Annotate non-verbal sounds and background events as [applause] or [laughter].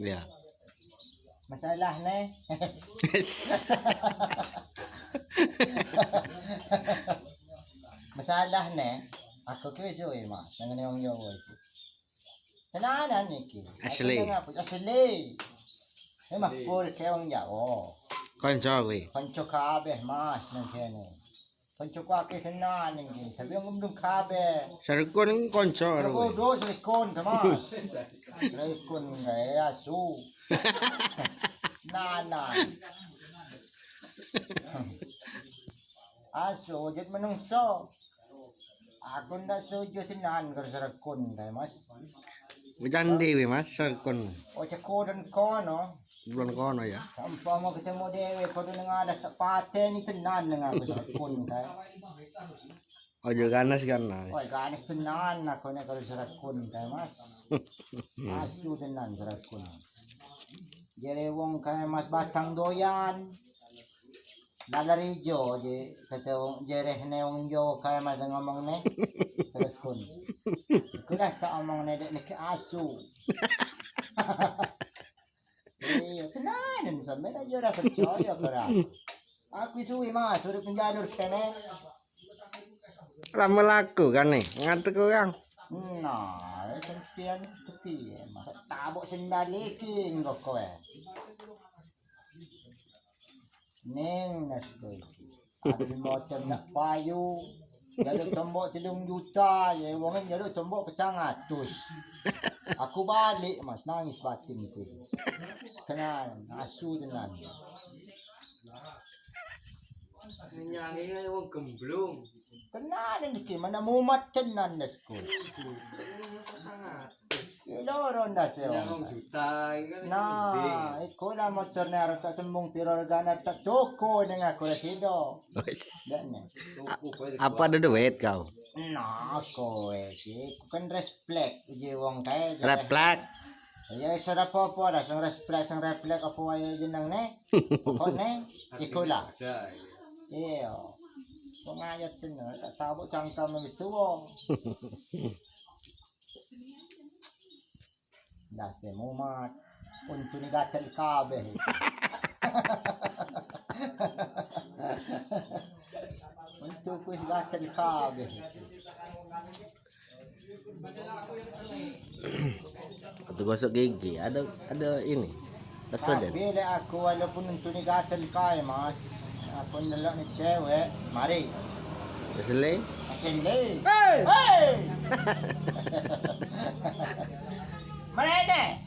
Ya. Masalah ne. [laughs] Masalah ne. Aku ki wis uwi mas nang ngene wong Jawa iki. Tenanan iki. Aku Asli. Asli. Mah pur ke wong Jawa. Konco kabeh mas nang kene. pencukake tenan iki tapi wong mung kabe serkon konco karo kowe. do serkon kemas [laughs] serkon gawe asu. [laughs] Nana asu jet menungso. Aku ndak sujud tenan karo serkon kemas mas Ujan dewi mas sarkun. O ceko dan kono. Belum kono ya. Sampai mau ketemu dewe kau tu dengar ada tak paten ni tenan dengan aku silikon kay. Ojo ganas ganas. Oi, ganis tenan aku ni karo silikon kay mas. [laughs] Asu tenan silikon. Jadi wong kaya mas batang doyan. Lalari jo je kata wong jereh ne wong jo kaya mas ngomong ne. Terus kun. Kulah tak omong ne dek ke asu. Iya tenan sampe dah jora percaya kara. Aku suwi mas suruh penjadur kene. Lama laku kan nih. Ngantuk orang. Nah, sempian tepi mas tabuk sendali king kok kowe. Neng nas kowe iki. Ada macam nak payu. Jaluk tombok telung juta je wong ni jaluk tombok petang atus. Aku balik mas nangis batin tu. Tenan, asu tenan. Nyanyi wong gemblung. Tenan ni mana mumat tenan nas kowe. Loro e Yang wong. juta kan Nah, iko na motor na aro tak tembung piro regana tak toko nang aku ra sido. Apa ada duit kau? Nah, kowe si ku kan respect je wong kae. Reflek. Ya sada popo dah sang respect sang reflect apa wae jenang ne. Kok ne? Iko lah. [laughs] ada. Iya. Wong ayat tenan tak sabuk cangkam [laughs] Nasemumat كنت نقات الكعبة كنت كويس قات الكعبة Itu gosok gigi, ada ada ini. Desodan. Bila aku walaupun untuk nigat alkai mas, aku nolak ni cewek, mari. Asli? Asli. Hey! Hey! [laughs] 我来嘞